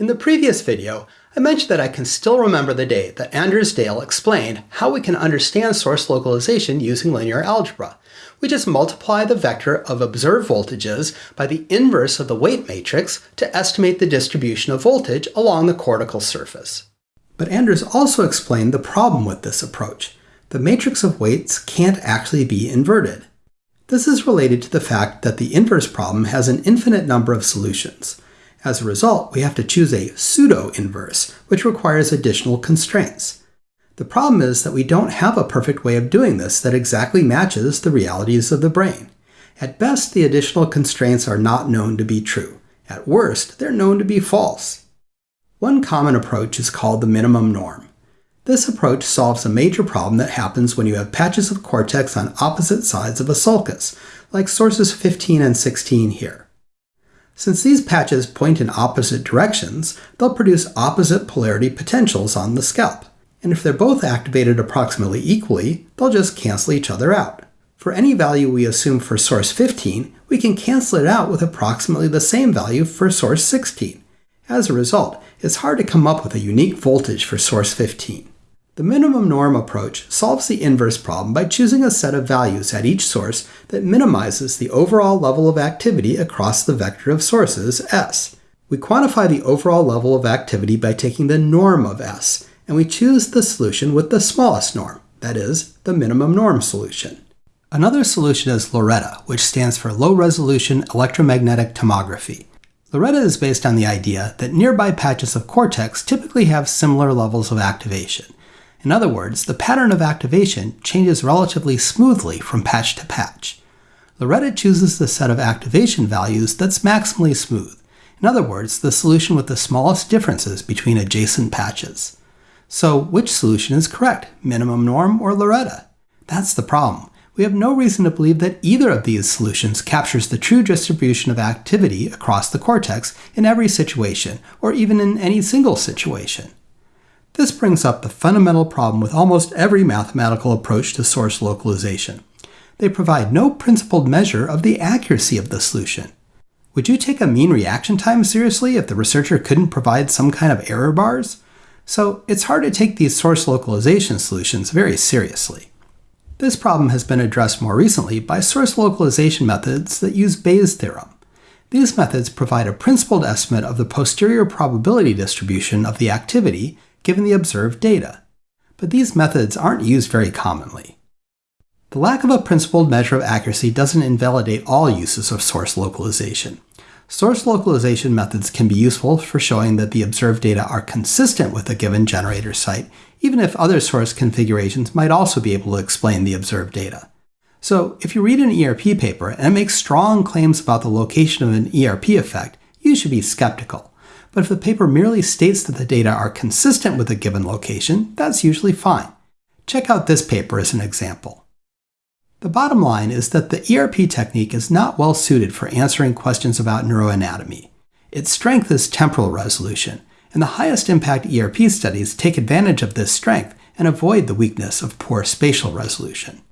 In the previous video, I mentioned that I can still remember the day that Anders Dale explained how we can understand source localization using linear algebra. We just multiply the vector of observed voltages by the inverse of the weight matrix to estimate the distribution of voltage along the cortical surface. But Anders also explained the problem with this approach. The matrix of weights can't actually be inverted. This is related to the fact that the inverse problem has an infinite number of solutions. As a result, we have to choose a pseudo-inverse, which requires additional constraints. The problem is that we don't have a perfect way of doing this that exactly matches the realities of the brain. At best, the additional constraints are not known to be true. At worst, they're known to be false. One common approach is called the minimum norm. This approach solves a major problem that happens when you have patches of cortex on opposite sides of a sulcus, like sources 15 and 16 here. Since these patches point in opposite directions, they'll produce opposite polarity potentials on the scalp. And if they're both activated approximately equally, they'll just cancel each other out. For any value we assume for source 15, we can cancel it out with approximately the same value for source 16. As a result, it's hard to come up with a unique voltage for source 15. The minimum norm approach solves the inverse problem by choosing a set of values at each source that minimizes the overall level of activity across the vector of sources, S. We quantify the overall level of activity by taking the norm of S, and we choose the solution with the smallest norm, that is, the minimum norm solution. Another solution is LORETA, which stands for Low Resolution Electromagnetic Tomography. LORETA is based on the idea that nearby patches of cortex typically have similar levels of activation, in other words, the pattern of activation changes relatively smoothly from patch to patch. LORETA chooses the set of activation values that's maximally smooth. In other words, the solution with the smallest differences between adjacent patches. So which solution is correct, minimum norm or LORETA? That's the problem. We have no reason to believe that either of these solutions captures the true distribution of activity across the cortex in every situation, or even in any single situation. This brings up the fundamental problem with almost every mathematical approach to source localization. They provide no principled measure of the accuracy of the solution. Would you take a mean reaction time seriously if the researcher couldn't provide some kind of error bars? So it's hard to take these source localization solutions very seriously. This problem has been addressed more recently by source localization methods that use Bayes' theorem. These methods provide a principled estimate of the posterior probability distribution of the activity given the observed data. But these methods aren't used very commonly. The lack of a principled measure of accuracy doesn't invalidate all uses of source localization. Source localization methods can be useful for showing that the observed data are consistent with a given generator site, even if other source configurations might also be able to explain the observed data. So if you read an ERP paper and it makes strong claims about the location of an ERP effect, you should be skeptical. But if the paper merely states that the data are consistent with a given location, that's usually fine. Check out this paper as an example. The bottom line is that the ERP technique is not well suited for answering questions about neuroanatomy. Its strength is temporal resolution, and the highest impact ERP studies take advantage of this strength and avoid the weakness of poor spatial resolution.